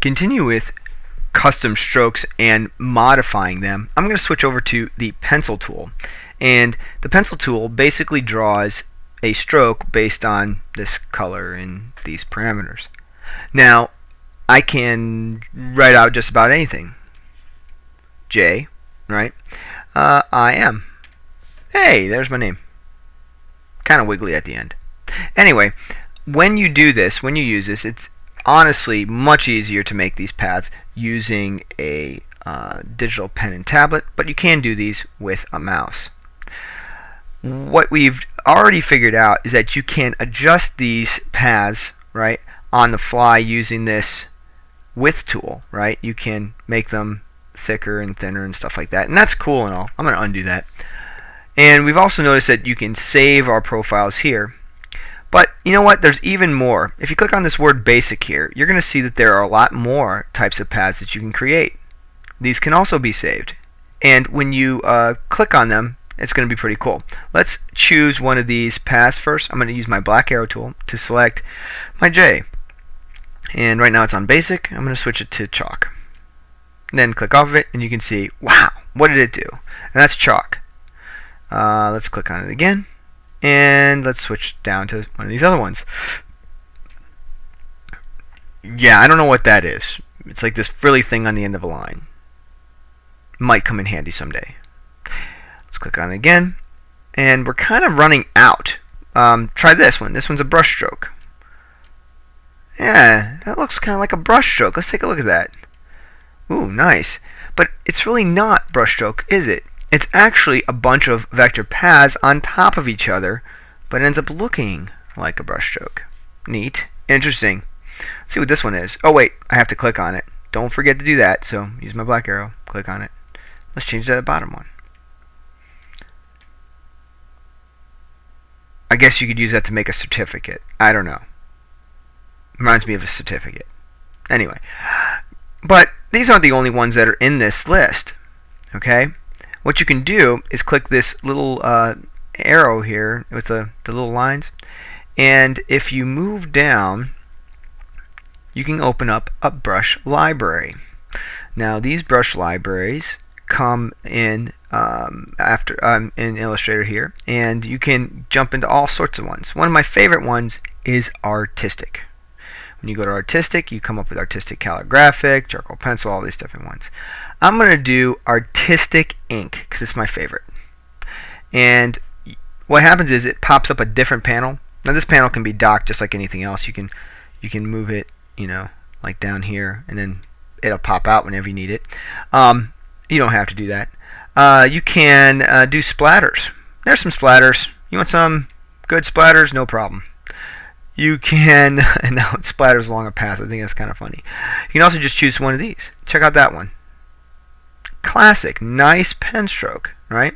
continue with custom strokes and modifying them, I'm going to switch over to the pencil tool. And the pencil tool basically draws a stroke based on this color and these parameters. Now, I can write out just about anything. J, right? Uh, I am. Hey, there's my name. Kind of wiggly at the end. Anyway, when you do this, when you use this, it's honestly much easier to make these paths using a uh, digital pen and tablet, but you can do these with a mouse. What we've already figured out is that you can adjust these paths right on the fly using this width tool right? You can make them thicker and thinner and stuff like that and that's cool and all. I'm gonna undo that. And we've also noticed that you can save our profiles here but you know what? There's even more. If you click on this word basic here, you're going to see that there are a lot more types of paths that you can create. These can also be saved. And when you uh, click on them, it's going to be pretty cool. Let's choose one of these paths first. I'm going to use my black arrow tool to select my J. And right now it's on basic. I'm going to switch it to chalk. And then click off of it and you can see, wow, what did it do? And that's chalk. Uh, let's click on it again and let's switch down to one of these other ones. Yeah, I don't know what that is. It's like this frilly thing on the end of a line. Might come in handy someday. Let's click on it again. And we're kind of running out. Um, try this one. This one's a brush stroke. Yeah, that looks kind of like a brush stroke. Let's take a look at that. Ooh, nice. But it's really not brush stroke, is it? It's actually a bunch of vector paths on top of each other, but it ends up looking like a brushstroke. Neat. Interesting. Let's see what this one is. Oh wait, I have to click on it. Don't forget to do that, so use my black arrow, click on it. Let's change that bottom one. I guess you could use that to make a certificate. I don't know. Reminds me of a certificate. Anyway, but these aren't the only ones that are in this list. Okay? What you can do is click this little uh, arrow here with the, the little lines. And if you move down you can open up a brush library. Now these brush libraries come in um, after um, in Illustrator here and you can jump into all sorts of ones. One of my favorite ones is artistic when you go to artistic you come up with artistic calligraphic charcoal pencil all these different ones I'm going to do artistic ink because it's my favorite. And what happens is it pops up a different panel. Now this panel can be docked just like anything else. You can you can move it, you know, like down here, and then it'll pop out whenever you need it. Um, you don't have to do that. Uh, you can uh, do splatters. There's some splatters. You want some good splatters? No problem. You can, and now it splatters along a path. I think that's kind of funny. You can also just choose one of these. Check out that one classic, nice pen stroke, right?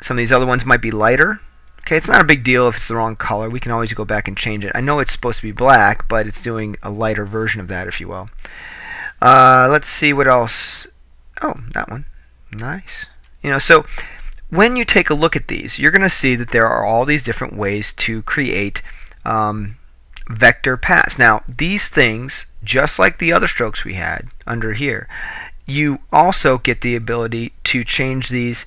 Some of these other ones might be lighter. Okay, it's not a big deal if it's the wrong color. We can always go back and change it. I know it's supposed to be black, but it's doing a lighter version of that, if you will. Uh, let's see what else. Oh, that one. Nice. You know, so when you take a look at these, you're going to see that there are all these different ways to create um, vector paths. Now, these things, just like the other strokes we had under here, you also get the ability to change these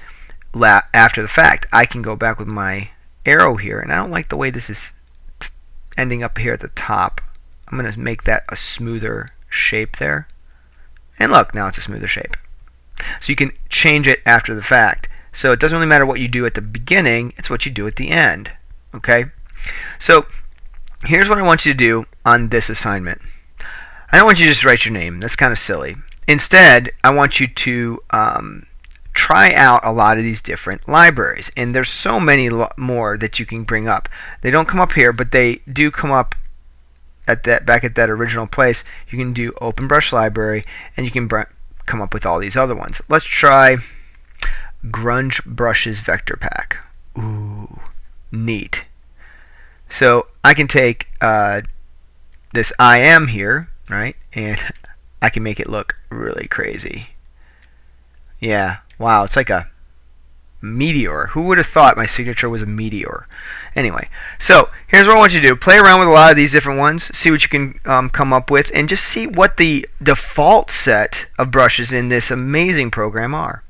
after the fact. I can go back with my arrow here, and I don't like the way this is ending up here at the top. I'm going to make that a smoother shape there. And look, now it's a smoother shape. So you can change it after the fact. So it doesn't really matter what you do at the beginning, it's what you do at the end. Okay? So here's what I want you to do on this assignment. I don't want you to just write your name. That's kind of silly. Instead, I want you to um, try out a lot of these different libraries. And there's so many more that you can bring up. They don't come up here, but they do come up at that back at that original place. You can do Open Brush Library, and you can come up with all these other ones. Let's try Grunge Brushes Vector Pack. Ooh, neat. So I can take uh, this I am here, right, and I can make it look really crazy. Yeah, wow, it's like a Meteor. Who would have thought my signature was a meteor? Anyway, so here's what I want you to do. Play around with a lot of these different ones, see what you can um, come up with, and just see what the default set of brushes in this amazing program are.